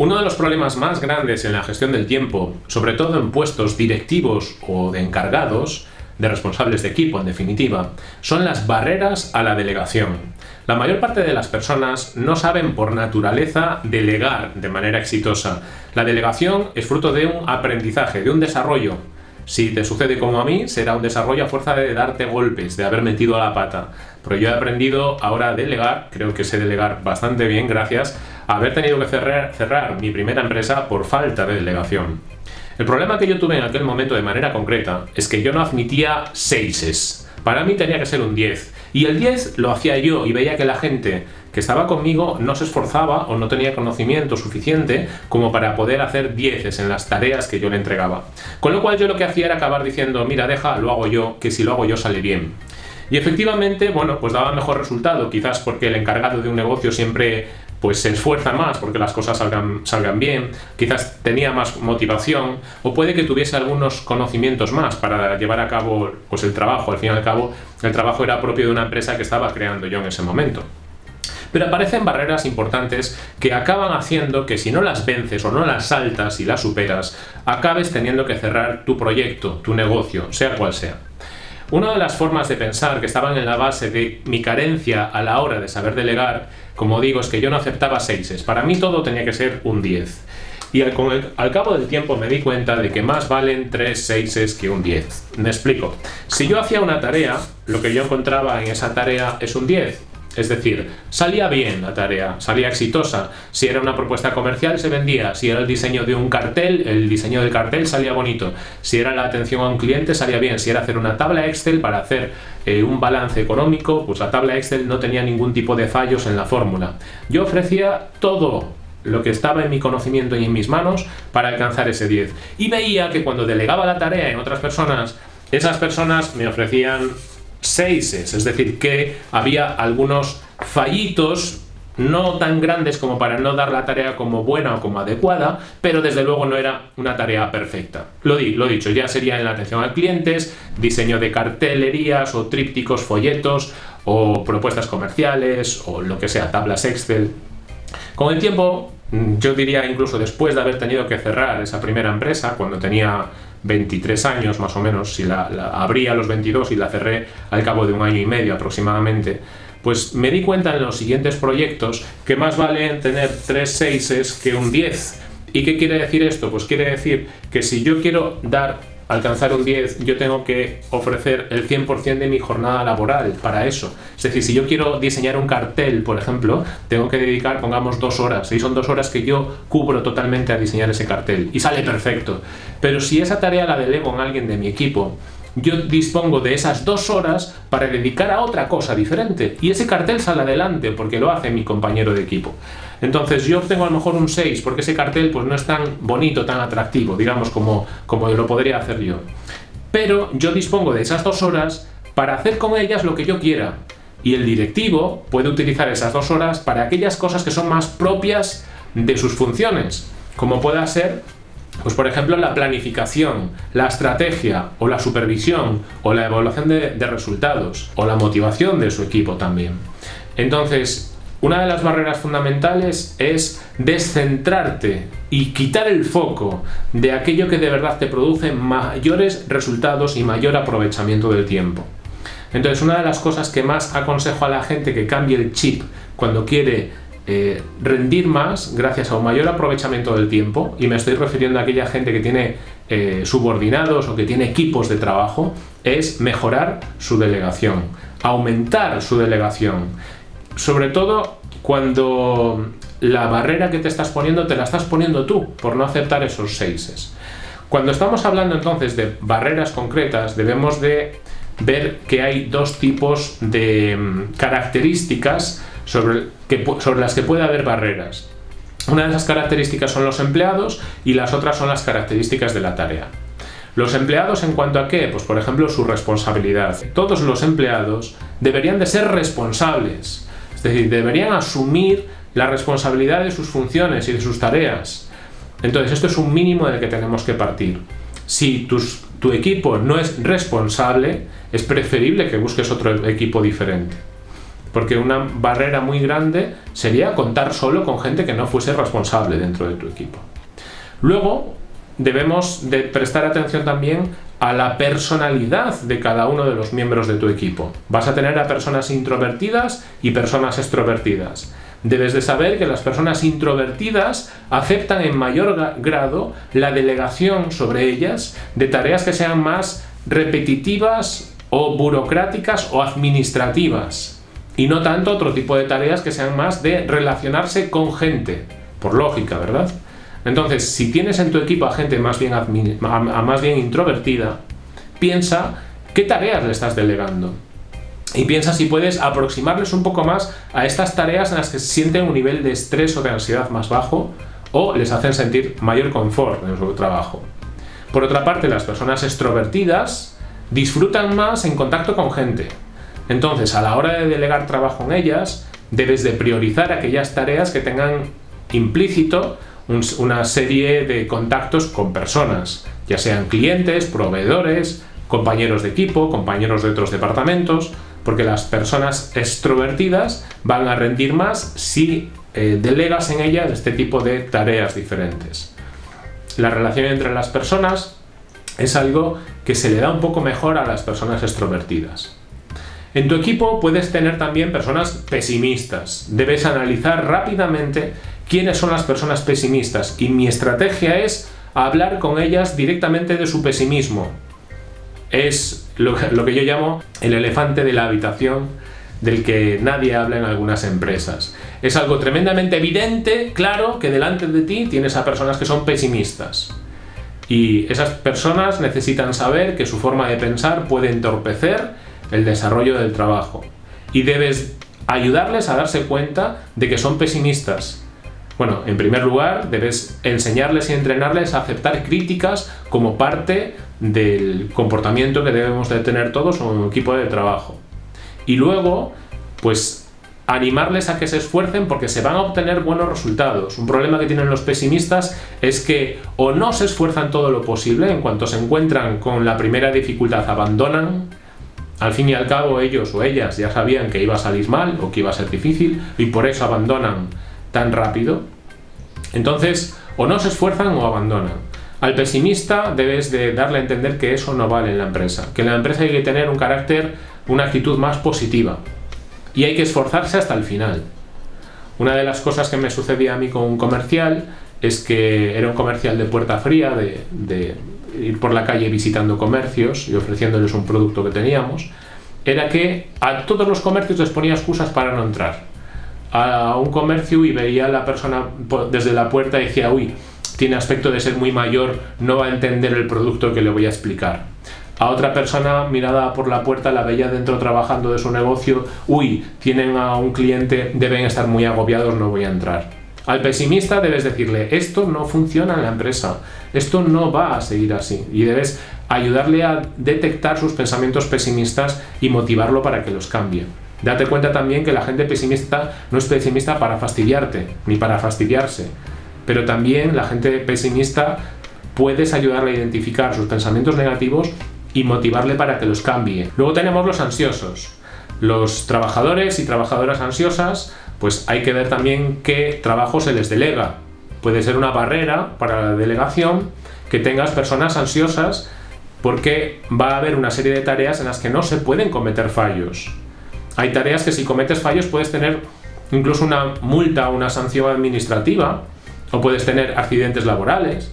Uno de los problemas más grandes en la gestión del tiempo, sobre todo en puestos directivos o de encargados, de responsables de equipo en definitiva, son las barreras a la delegación. La mayor parte de las personas no saben por naturaleza delegar de manera exitosa. La delegación es fruto de un aprendizaje, de un desarrollo, si te sucede como a mí, será un desarrollo a fuerza de darte golpes, de haber metido a la pata. Pero yo he aprendido ahora a delegar, creo que sé delegar bastante bien gracias haber tenido que cerrar, cerrar mi primera empresa por falta de delegación. El problema que yo tuve en aquel momento de manera concreta es que yo no admitía seises. Para mí tenía que ser un 10. Y el 10 lo hacía yo y veía que la gente que estaba conmigo no se esforzaba o no tenía conocimiento suficiente como para poder hacer 10 en las tareas que yo le entregaba. Con lo cual yo lo que hacía era acabar diciendo, mira, deja, lo hago yo, que si lo hago yo sale bien. Y efectivamente, bueno, pues daba mejor resultado, quizás porque el encargado de un negocio siempre pues se esfuerza más porque las cosas salgan, salgan bien, quizás tenía más motivación, o puede que tuviese algunos conocimientos más para llevar a cabo pues el trabajo. Al fin y al cabo, el trabajo era propio de una empresa que estaba creando yo en ese momento. Pero aparecen barreras importantes que acaban haciendo que si no las vences o no las saltas y las superas, acabes teniendo que cerrar tu proyecto, tu negocio, sea cual sea. Una de las formas de pensar que estaban en la base de mi carencia a la hora de saber delegar, como digo, es que yo no aceptaba seises. Para mí todo tenía que ser un 10. Y al, cabo del tiempo me di cuenta de que más valen 3 seises que un 10. Me explico. Si yo hacía una tarea, lo que yo encontraba en esa tarea es un 10. Es decir, salía bien la tarea, salía exitosa. Si era una propuesta comercial se vendía, si era el diseño de un cartel, el diseño del cartel salía bonito. Si era la atención a un cliente salía bien, si era hacer una tabla Excel para hacer eh, un balance económico, pues la tabla Excel no tenía ningún tipo de fallos en la fórmula. Yo ofrecía todo lo que estaba en mi conocimiento y en mis manos para alcanzar ese 10. Y veía que cuando delegaba la tarea en otras personas, esas personas me ofrecían seises, es decir, que había algunos fallitos no tan grandes como para no dar la tarea como buena o como adecuada, pero desde luego no era una tarea perfecta. Lo, di, lo dicho, ya sería en la atención a clientes, diseño de cartelerías o trípticos, folletos o propuestas comerciales o lo que sea, tablas Excel. Con el tiempo, yo diría incluso después de haber tenido que cerrar esa primera empresa, cuando tenía 23 años más o menos, si la, abrí a los 22 y la cerré al cabo de un año y medio aproximadamente, pues me di cuenta en los siguientes proyectos que más vale tener 3 seises que un 10. ¿Y qué quiere decir esto? Pues quiere decir que si yo quiero dar alcanzar un 10, yo tengo que ofrecer el 100% de mi jornada laboral para eso. Es decir, si yo quiero diseñar un cartel, por ejemplo, tengo que dedicar, pongamos, dos horas, y son dos horas que yo cubro totalmente a diseñar ese cartel, y sale perfecto. Pero si esa tarea la delego a alguien de mi equipo, yo dispongo de esas dos horas para dedicar a otra cosa diferente, y ese cartel sale adelante porque lo hace mi compañero de equipo. Entonces yo obtengo a lo mejor un 6 porque ese cartel pues no es tan bonito, tan atractivo, digamos, como, como lo podría hacer yo. Pero yo dispongo de esas dos horas para hacer con ellas lo que yo quiera. Y el directivo puede utilizar esas dos horas para aquellas cosas que son más propias de sus funciones, como pueda ser, pues por ejemplo, la planificación, la estrategia o la supervisión o la evaluación de, de resultados o la motivación de su equipo también. Entonces, una de las barreras fundamentales es descentrarte y quitar el foco de aquello que de verdad te produce mayores resultados y mayor aprovechamiento del tiempo. Entonces, una de las cosas que más aconsejo a la gente que cambie el chip cuando quiere eh, rendir más gracias a un mayor aprovechamiento del tiempo, y me estoy refiriendo a aquella gente que tiene eh, subordinados o que tiene equipos de trabajo, es mejorar su delegación, aumentar su delegación sobre todo cuando la barrera que te estás poniendo te la estás poniendo tú por no aceptar esos seises. Cuando estamos hablando entonces de barreras concretas debemos de ver que hay dos tipos de mm, características sobre, sobre las que puede haber barreras. Una de esas características son los empleados y las otras son las características de la tarea. Los empleados en cuanto a qué? Pues por ejemplo su responsabilidad. Todos los empleados deberían de ser responsables es decir, deberían asumir la responsabilidad de sus funciones y de sus tareas. Entonces, esto es un mínimo del que tenemos que partir. Si tu equipo no es responsable, es preferible que busques otro equipo diferente. Porque una barrera muy grande sería contar solo con gente que no fuese responsable dentro de tu equipo. Luego, debemos de prestar atención también a la personalidad de cada uno de los miembros de tu equipo. Vas a tener a personas introvertidas y personas extrovertidas. Debes de saber que las personas introvertidas aceptan en mayor grado la delegación sobre ellas de tareas que sean más repetitivas o burocráticas o administrativas y no tanto otro tipo de tareas que sean más de relacionarse con gente, por lógica, ¿verdad? Entonces, si tienes en tu equipo a gente más bien, más bien introvertida, piensa qué tareas le estás delegando. Y piensa si puedes aproximarles un poco más a estas tareas en las que sienten un nivel de estrés o de ansiedad más bajo o les hacen sentir mayor confort en su trabajo. Por otra parte, las personas extrovertidas disfrutan más en contacto con gente. Entonces, a la hora de delegar trabajo en ellas, debes de priorizar aquellas tareas que tengan implícito una serie de contactos con personas, ya sean clientes, proveedores, compañeros de equipo, compañeros de otros departamentos, porque las personas extrovertidas van a rendir más si eh, delegas en ellas este tipo de tareas diferentes. La relación entre las personas es algo que se le da un poco mejor a las personas extrovertidas. En tu equipo puedes tener también personas pesimistas. Debes analizar rápidamente quiénes son las personas pesimistas y mi estrategia es hablar con ellas directamente de su pesimismo. Es lo, que yo llamo el elefante de la habitación del que nadie habla en algunas empresas. Es algo tremendamente evidente, claro, que delante de ti tienes a personas que son pesimistas. Y esas personas necesitan saber que su forma de pensar puede entorpecer el desarrollo del trabajo. Y debes ayudarles a darse cuenta de que son pesimistas bueno, en primer lugar, debes enseñarles y entrenarles a aceptar críticas como parte del comportamiento que debemos de tener todos en un equipo de trabajo. Y luego, pues animarles a que se esfuercen porque se van a obtener buenos resultados. Un problema que tienen los pesimistas es que o no se esfuerzan todo lo posible, en cuanto se encuentran con la primera dificultad abandonan, al fin y al cabo ellos o ellas ya sabían que iba a salir mal o que iba a ser difícil y por eso abandonan tan rápido, entonces o no se esfuerzan o abandonan. Al pesimista debes de darle a entender que eso no vale en la empresa, que en la empresa hay que tener un carácter, una actitud más positiva y hay que esforzarse hasta el final. Una de las cosas que me sucedía a mí con un comercial es que era un comercial de puerta fría, de, de ir por la calle visitando comercios y ofreciéndoles un producto que teníamos, era que a todos los comercios les ponía excusas para no entrar a un comercio y veía a la persona desde la puerta y decía, uy, tiene aspecto de ser muy mayor, no va a entender el producto que le voy a explicar. A otra persona mirada por la puerta la veía dentro trabajando de su negocio, uy, tienen a un cliente, deben estar muy agobiados, no voy a entrar. Al pesimista debes decirle, esto no funciona en la empresa, esto no va a seguir así y debes ayudarle a detectar sus pensamientos pesimistas y motivarlo para que los cambie. Date cuenta también que la gente pesimista no es pesimista para fastidiarte, ni para fastidiarse, pero también la gente pesimista puedes ayudarle a identificar sus pensamientos negativos y motivarle para que los cambie. Luego tenemos los ansiosos. Los trabajadores y trabajadoras ansiosas, pues hay que ver también qué trabajo se les delega. Puede ser una barrera para la delegación que tengas personas ansiosas porque va a haber una serie de tareas en las que no se pueden cometer fallos. Hay tareas que si cometes fallos puedes tener incluso una multa o una sanción administrativa o puedes tener accidentes laborales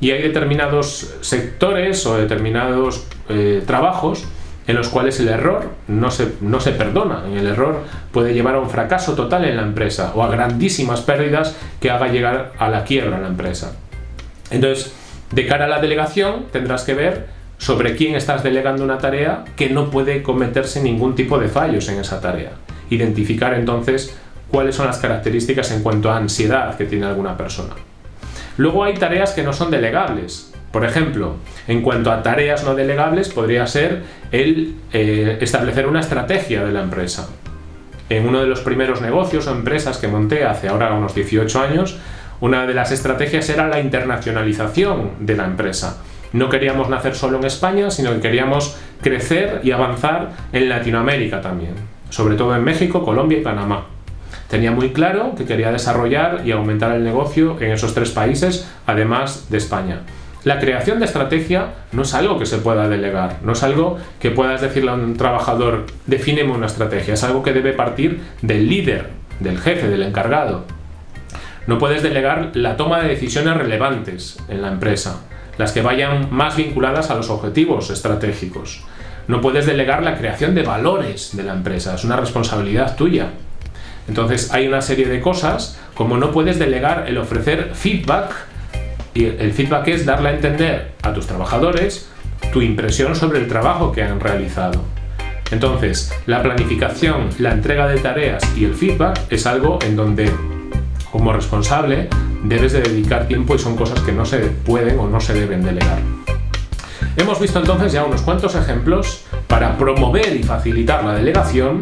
y hay determinados sectores o determinados eh, trabajos en los cuales el error no se, no se perdona. El error puede llevar a un fracaso total en la empresa o a grandísimas pérdidas que haga llegar a la quiebra la empresa. Entonces, de cara a la delegación tendrás que ver sobre quién estás delegando una tarea que no puede cometerse ningún tipo de fallos en esa tarea. Identificar entonces cuáles son las características en cuanto a ansiedad que tiene alguna persona. Luego hay tareas que no son delegables. Por ejemplo, en cuanto a tareas no delegables podría ser el eh, establecer una estrategia de la empresa. En uno de los primeros negocios o empresas que monté hace ahora unos 18 años, una de las estrategias era la internacionalización de la empresa no queríamos nacer solo en España, sino que queríamos crecer y avanzar en Latinoamérica también. sobre todo en México, Colombia y Panamá. Tenía muy claro que quería desarrollar y aumentar el negocio en esos tres países, además de España. La creación de estrategia no es algo que se pueda delegar, no es algo que puedas decirle a un trabajador, defíneme una estrategia, es algo que debe partir del líder, del jefe, del encargado. No puedes delegar la toma de decisiones relevantes en la empresa, las que vayan más vinculadas a los objetivos estratégicos. No puedes delegar la creación de valores de la empresa, es una responsabilidad tuya. Entonces hay una serie de cosas como no puedes delegar el ofrecer feedback y el feedback es darle a entender a tus trabajadores tu impresión sobre el trabajo que han realizado. Entonces, la planificación, la entrega de tareas y el feedback es algo en donde, como responsable, debes de dedicar tiempo y son cosas que no se pueden o no se deben delegar. Hemos visto entonces ya unos cuantos ejemplos para promover y facilitar la delegación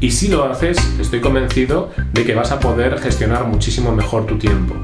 y si lo haces, estoy convencido de que vas a poder gestionar muchísimo mejor tu tiempo.